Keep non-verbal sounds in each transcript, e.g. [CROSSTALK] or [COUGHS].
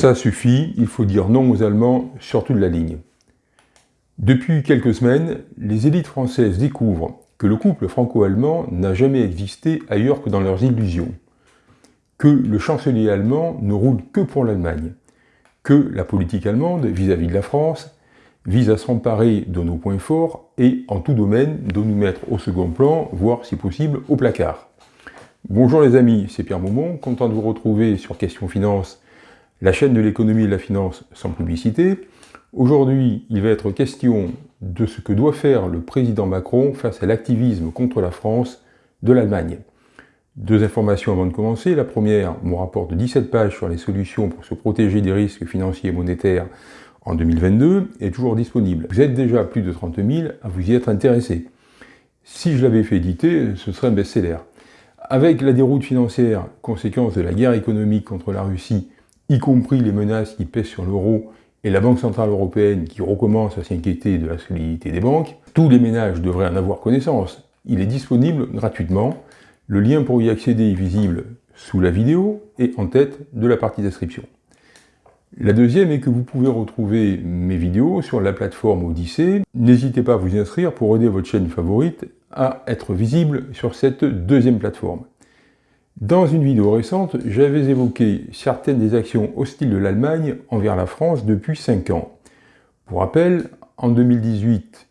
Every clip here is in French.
Ça suffit, il faut dire non aux Allemands sur toute la ligne. Depuis quelques semaines, les élites françaises découvrent que le couple franco-allemand n'a jamais existé ailleurs que dans leurs illusions, que le chancelier allemand ne roule que pour l'Allemagne, que la politique allemande vis-à-vis -vis de la France vise à s'emparer de nos points forts et en tout domaine de nous mettre au second plan, voire si possible au placard. Bonjour les amis, c'est Pierre Maumont, content de vous retrouver sur Question Finance, la chaîne de l'économie et de la finance sans publicité. Aujourd'hui, il va être question de ce que doit faire le président Macron face à l'activisme contre la France de l'Allemagne. Deux informations avant de commencer. La première, mon rapport de 17 pages sur les solutions pour se protéger des risques financiers et monétaires en 2022 est toujours disponible. Vous êtes déjà plus de 30 000 à vous y être intéressé. Si je l'avais fait éditer, ce serait un best-seller. Avec la déroute financière, conséquence de la guerre économique contre la Russie, y compris les menaces qui pèsent sur l'euro et la Banque Centrale Européenne qui recommence à s'inquiéter de la solidité des banques, tous les ménages devraient en avoir connaissance. Il est disponible gratuitement. Le lien pour y accéder est visible sous la vidéo et en tête de la partie description. La deuxième est que vous pouvez retrouver mes vidéos sur la plateforme Odyssée. N'hésitez pas à vous inscrire pour aider votre chaîne favorite à être visible sur cette deuxième plateforme. Dans une vidéo récente, j'avais évoqué certaines des actions hostiles de l'Allemagne envers la France depuis 5 ans. Pour rappel, en 2018,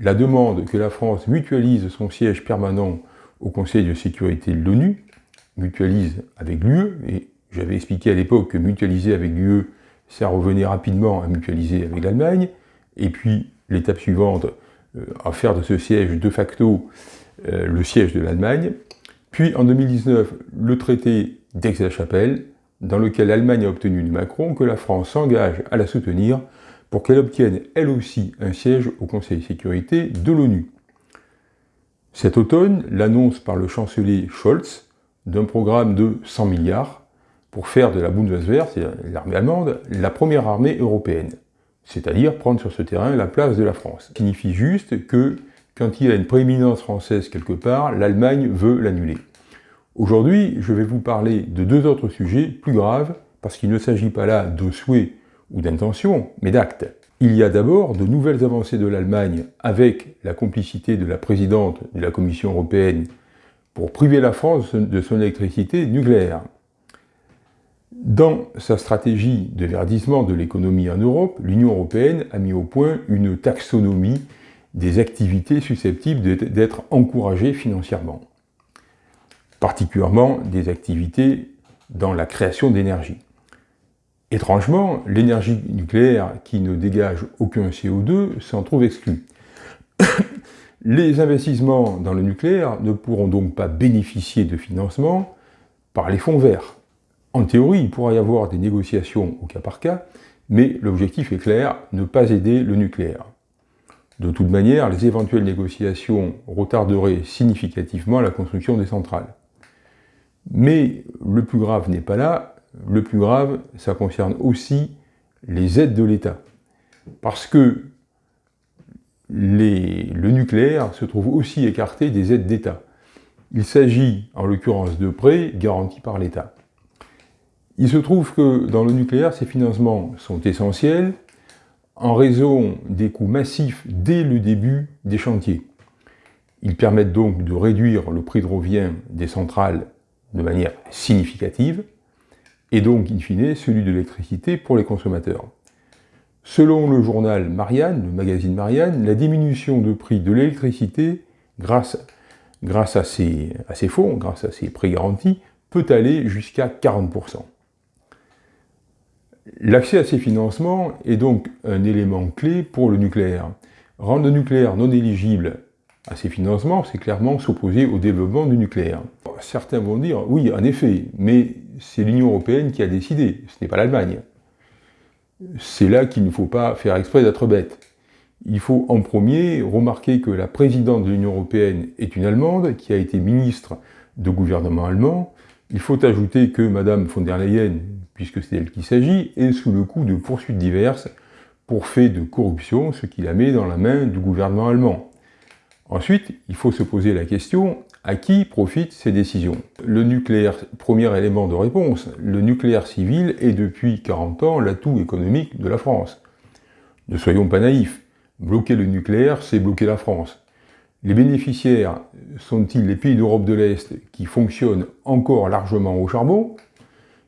la demande que la France mutualise son siège permanent au Conseil de sécurité de l'ONU, mutualise avec l'UE, et j'avais expliqué à l'époque que mutualiser avec l'UE, ça revenait rapidement à mutualiser avec l'Allemagne, et puis l'étape suivante, euh, à faire de ce siège de facto euh, le siège de l'Allemagne, puis en 2019, le traité d'Aix-la-Chapelle, dans lequel l'Allemagne a obtenu de Macron que la France s'engage à la soutenir pour qu'elle obtienne elle aussi un siège au Conseil de sécurité de l'ONU. Cet automne, l'annonce par le chancelier Scholz d'un programme de 100 milliards pour faire de la Bundeswehr, c'est l'armée allemande, la première armée européenne, c'est-à-dire prendre sur ce terrain la place de la France. Ça signifie juste que quand il y a une prééminence française quelque part, l'Allemagne veut l'annuler. Aujourd'hui, je vais vous parler de deux autres sujets plus graves, parce qu'il ne s'agit pas là de souhaits ou d'intentions, mais d'actes. Il y a d'abord de nouvelles avancées de l'Allemagne avec la complicité de la présidente de la Commission européenne pour priver la France de son électricité nucléaire. Dans sa stratégie de verdissement de l'économie en Europe, l'Union européenne a mis au point une taxonomie des activités susceptibles d'être encouragées financièrement, particulièrement des activités dans la création d'énergie. Étrangement, l'énergie nucléaire qui ne dégage aucun CO2 s'en trouve exclue. [COUGHS] Les investissements dans le nucléaire ne pourront donc pas bénéficier de financement par les fonds verts. En théorie, il pourra y avoir des négociations au cas par cas, mais l'objectif est clair, ne pas aider le nucléaire. De toute manière, les éventuelles négociations retarderaient significativement la construction des centrales. Mais le plus grave n'est pas là, le plus grave, ça concerne aussi les aides de l'État. Parce que le nucléaire se trouve aussi écarté des aides d'État. Il s'agit en l'occurrence de prêts garantis par l'État. Il se trouve que dans le nucléaire, ces financements sont essentiels, en raison des coûts massifs dès le début des chantiers. Ils permettent donc de réduire le prix de revient des centrales de manière significative, et donc, in fine, celui de l'électricité pour les consommateurs. Selon le journal Marianne, le magazine Marianne, la diminution de prix de l'électricité, grâce, à ces fonds, grâce à ces prix garantis, peut aller jusqu'à 40%. L'accès à ces financements est donc un élément clé pour le nucléaire. Rendre le nucléaire non éligible à ces financements, c'est clairement s'opposer au développement du nucléaire. Certains vont dire, oui, en effet, mais c'est l'Union européenne qui a décidé, ce n'est pas l'Allemagne. C'est là qu'il ne faut pas faire exprès d'être bête. Il faut en premier remarquer que la présidente de l'Union européenne est une Allemande, qui a été ministre de gouvernement allemand. Il faut ajouter que Madame von der Leyen puisque c'est d'elle qu'il s'agit, et sous le coup de poursuites diverses pour fait de corruption, ce qui la met dans la main du gouvernement allemand. Ensuite, il faut se poser la question, À qui profitent ces décisions? Le nucléaire, premier élément de réponse, le nucléaire civil est depuis 40 ans l'atout économique de la France. Ne soyons pas naïfs, bloquer le nucléaire, c'est bloquer la France. Les bénéficiaires sont-ils les pays d'Europe de l'Est qui fonctionnent encore largement au charbon?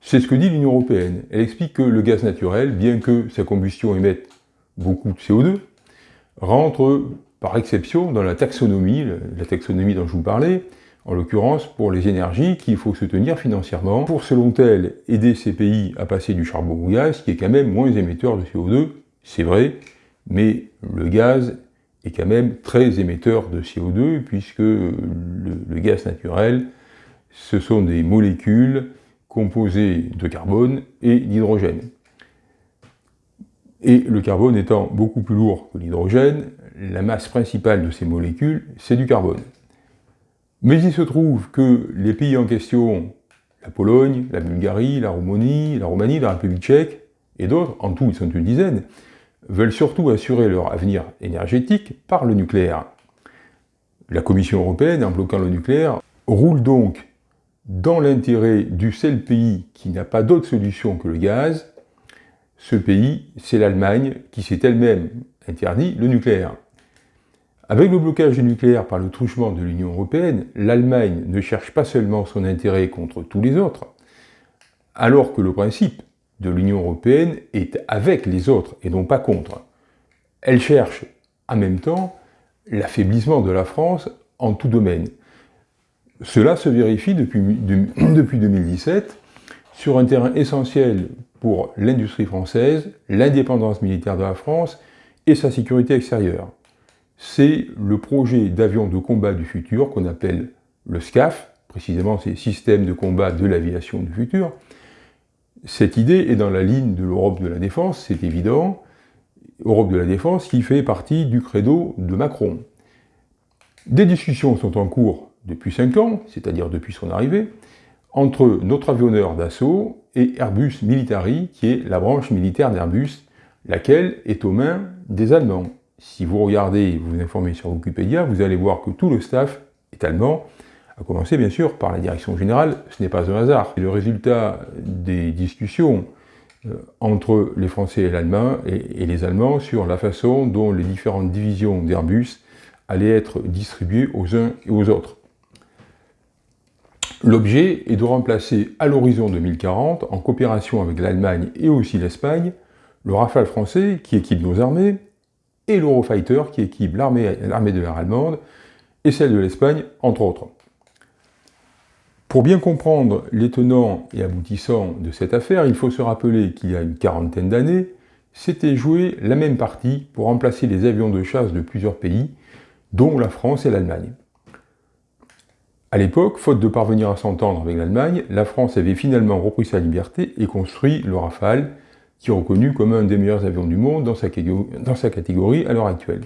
C'est ce que dit l'Union Européenne. Elle explique que le gaz naturel, bien que sa combustion émette beaucoup de CO2, rentre par exception dans la taxonomie, la taxonomie dont je vous parlais, en l'occurrence pour les énergies qu'il faut soutenir financièrement pour, selon elle, aider ces pays à passer du charbon au gaz, qui est quand même moins émetteur de CO2, c'est vrai, mais le gaz est quand même très émetteur de CO2, puisque le, le gaz naturel, ce sont des molécules composées de carbone et d'hydrogène. Et le carbone étant beaucoup plus lourd que l'hydrogène, la masse principale de ces molécules, c'est du carbone. Mais il se trouve que les pays en question, la Pologne, la Bulgarie, la Roumanie, la Roumanie, la République tchèque, et d'autres, en tout ils sont une dizaine, veulent surtout assurer leur avenir énergétique par le nucléaire. La Commission européenne, en bloquant le nucléaire, roule donc dans l'intérêt du seul pays qui n'a pas d'autre solution que le gaz. Ce pays, c'est l'Allemagne, qui s'est elle-même interdit le nucléaire. Avec le blocage du nucléaire par le truchement de l'Union européenne, l'Allemagne ne cherche pas seulement son intérêt contre tous les autres, alors que le principe de l'Union européenne est avec les autres et non pas contre. Elle cherche en même temps l'affaiblissement de la France en tout domaine. Cela se vérifie depuis, [CLEARS THROAT] depuis 2017 sur un terrain essentiel pour l'industrie française, l'indépendance militaire de la France et sa sécurité extérieure c'est le projet d'avion de combat du futur qu'on appelle le SCAF, précisément c'est Système de combat de l'aviation du futur. Cette idée est dans la ligne de l'Europe de la défense, c'est évident, Europe de la défense qui fait partie du credo de Macron. Des discussions sont en cours depuis 5 ans, c'est-à-dire depuis son arrivée, entre notre avionneur d'assaut et Airbus Military, qui est la branche militaire d'Airbus, laquelle est aux mains des Allemands. Si vous regardez vous vous informez sur Wikipédia, vous allez voir que tout le staff est allemand, à commencer bien sûr par la direction générale, ce n'est pas un hasard. C'est le résultat des discussions euh, entre les Français et, l'Allemand, et, les Allemands sur la façon dont les différentes divisions d'Airbus allaient être distribuées aux uns et aux autres. L'objet est de remplacer à l'horizon 2040, en coopération avec l'Allemagne et aussi l'Espagne, le Rafale français qui équipe nos armées, et l'Eurofighter qui équipe l'armée de l'air allemande et celle de l'Espagne, entre autres. Pour bien comprendre les tenants et aboutissants de cette affaire, il faut se rappeler qu'il y a une quarantaine d'années, s'était joué la même partie pour remplacer les avions de chasse de plusieurs pays, dont la France et l'Allemagne. À l'époque, faute de parvenir à s'entendre avec l'Allemagne, la France avait finalement repris sa liberté et construit le Rafale, qui est reconnu comme un des meilleurs avions du monde dans sa, catégorie à l'heure actuelle.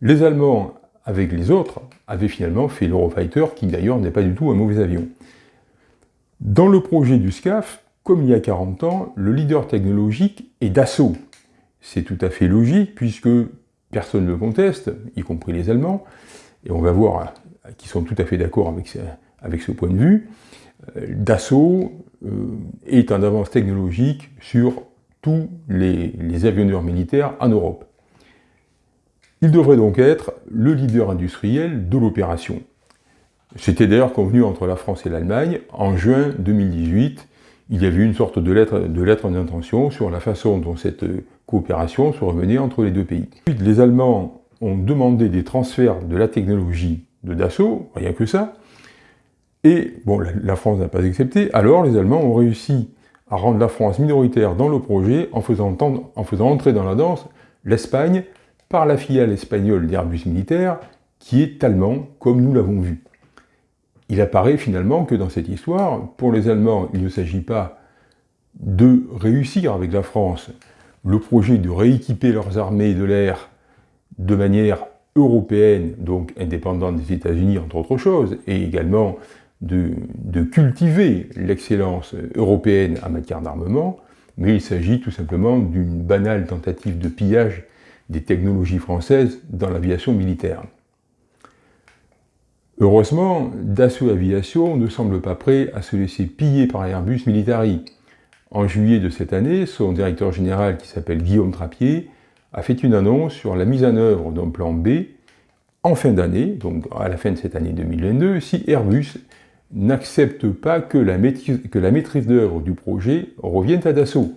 Les Allemands, avec les autres, avaient finalement fait l'Eurofighter, qui d'ailleurs n'est pas du tout un mauvais avion. Dans le projet du SCAF, comme il y a 40 ans, le leader technologique est Dassault. C'est tout à fait logique, puisque personne ne le conteste, y compris les Allemands, et on va voir qu'ils sont tout à fait d'accord avec, avec, ce point de vue. Euh, Dassault euh, est en avance technologique sur tous les, avionneurs militaires en Europe. Il devrait donc être le leader industriel de l'opération. C'était d'ailleurs convenu entre la France et l'Allemagne. En juin 2018, il y avait une sorte de lettre d'intention sur la façon dont cette coopération serait menée entre les deux pays. Les Allemands ont demandé des transferts de la technologie de Dassault, rien que ça, et bon, la France n'a pas accepté, alors les Allemands ont réussi à rendre la France minoritaire dans le projet en faisant entrer dans la danse l'Espagne par la filiale espagnole d'Airbus Militaire, qui est allemand, comme nous l'avons vu. Il apparaît finalement que dans cette histoire, pour les Allemands, il ne s'agit pas de réussir avec la France le projet de rééquiper leurs armées de l'air de manière européenne, donc indépendante des États-Unis entre autres choses, et également de, cultiver l'excellence européenne en matière d'armement, mais il s'agit tout simplement d'une banale tentative de pillage des technologies françaises dans l'aviation militaire. Heureusement, Dassault Aviation ne semble pas prêt à se laisser piller par Airbus Militari. En juillet de cette année, son directeur général, qui s'appelle Guillaume Trappier, a fait une annonce sur la mise en œuvre d'un plan B en fin d'année, donc à la fin de cette année 2022, si Airbus n'accepte pas que la maîtrise, d'œuvre du projet revienne à Dassault.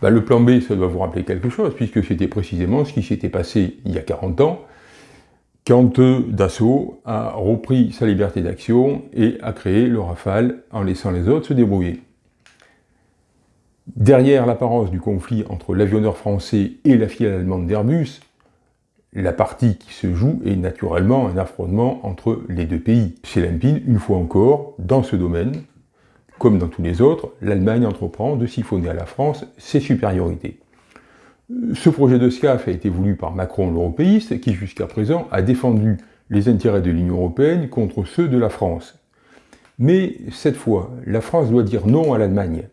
Ben, le plan B, ça doit vous rappeler quelque chose, puisque c'était précisément ce qui s'était passé il y a 40 ans, quand Dassault a repris sa liberté d'action et a créé le Rafale en laissant les autres se débrouiller. Derrière l'apparence du conflit entre l'avionneur français et la filiale allemande d'Airbus, la partie qui se joue est naturellement un affrontement entre les deux pays. C'est limpide, une fois encore, dans ce domaine, comme dans tous les autres, l'Allemagne entreprend de siphonner à la France ses supériorités. Ce projet de SCAF a été voulu par Macron l'européiste, qui jusqu'à présent a défendu les intérêts de l'Union européenne contre ceux de la France. Mais cette fois, la France doit dire non à l'Allemagne.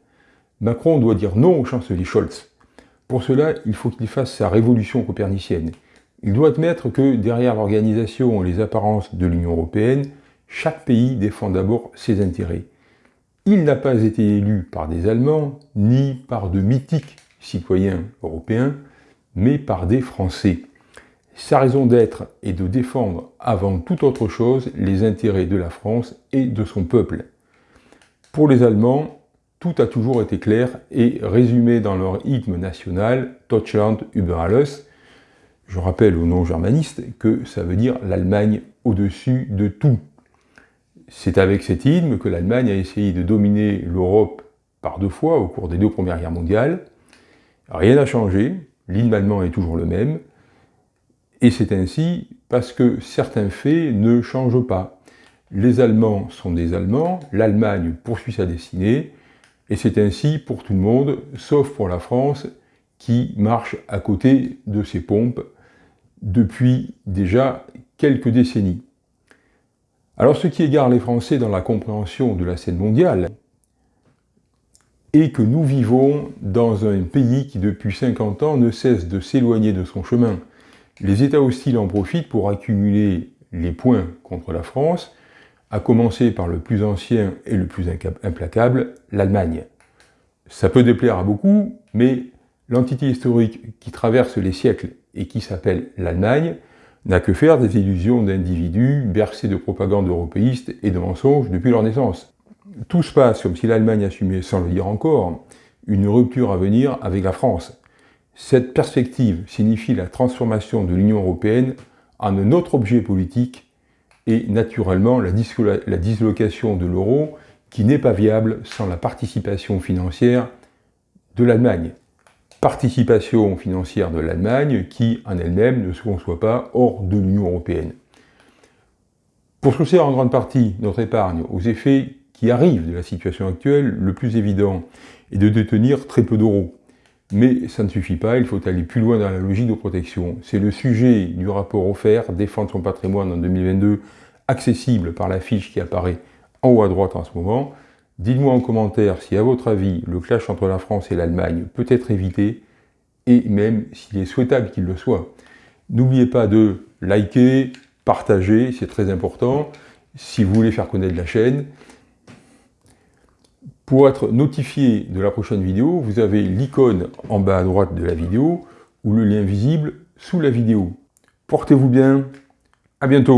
Macron doit dire non au chancelier Scholz. Pour cela, il faut qu'il fasse sa révolution copernicienne. Il doit admettre que derrière l'organisation et les apparences de l'Union européenne, chaque pays défend d'abord ses intérêts. Il n'a pas été élu par des Allemands, ni par de mythiques citoyens européens, mais par des Français. Sa raison d'être est de défendre avant toute autre chose les intérêts de la France et de son peuple. Pour les Allemands, tout a toujours été clair et résumé dans leur hymne national Deutschland über alles, je rappelle au nom germaniste que ça veut dire l'Allemagne au-dessus de tout. C'est avec cet hymne que l'Allemagne a essayé de dominer l'Europe par deux fois au cours des deux premières guerres mondiales. Rien n'a changé, l'hymne allemand est toujours le même, et c'est ainsi parce que certains faits ne changent pas. Les Allemands sont des Allemands, l'Allemagne poursuit sa destinée, et c'est ainsi pour tout le monde, sauf pour la France, qui marche à côté de ses pompes depuis déjà quelques décennies. Alors ce qui égare les Français dans la compréhension de la scène mondiale est que nous vivons dans un pays qui depuis 50 ans ne cesse de s'éloigner de son chemin. Les États hostiles en profitent pour accumuler les points contre la France, à commencer par le plus ancien et le plus implacable, l'Allemagne. Ça peut déplaire à beaucoup, mais l'entité historique qui traverse les siècles et qui s'appelle l'Allemagne, n'a que faire des illusions d'individus bercés de propagande européiste et de mensonges depuis leur naissance. Tout se passe comme si l'Allemagne assumait, sans le dire encore, une rupture à venir avec la France. Cette perspective signifie la transformation de l'Union européenne en un autre objet politique et naturellement la, dislocation de l'euro qui n'est pas viable sans la participation financière de l'Allemagne participation financière de l'Allemagne qui, en elle-même, ne se conçoit pas hors de l'Union européenne. Pour sourcer en grande partie notre épargne aux effets qui arrivent de la situation actuelle, le plus évident est de détenir très peu d'euros. Mais ça ne suffit pas, il faut aller plus loin dans la logique de protection. C'est le sujet du rapport offert, Défendre son patrimoine en 2022, accessible par la fiche qui apparaît en haut à droite en ce moment. Dites-moi en commentaire si, à votre avis, le clash entre la France et l'Allemagne peut être évité, et même s'il est souhaitable qu'il le soit. N'oubliez pas de liker, partager, c'est très important, si vous voulez faire connaître la chaîne. Pour être notifié de la prochaine vidéo, vous avez l'icône en bas à droite de la vidéo, ou le lien visible sous la vidéo. Portez-vous bien, à bientôt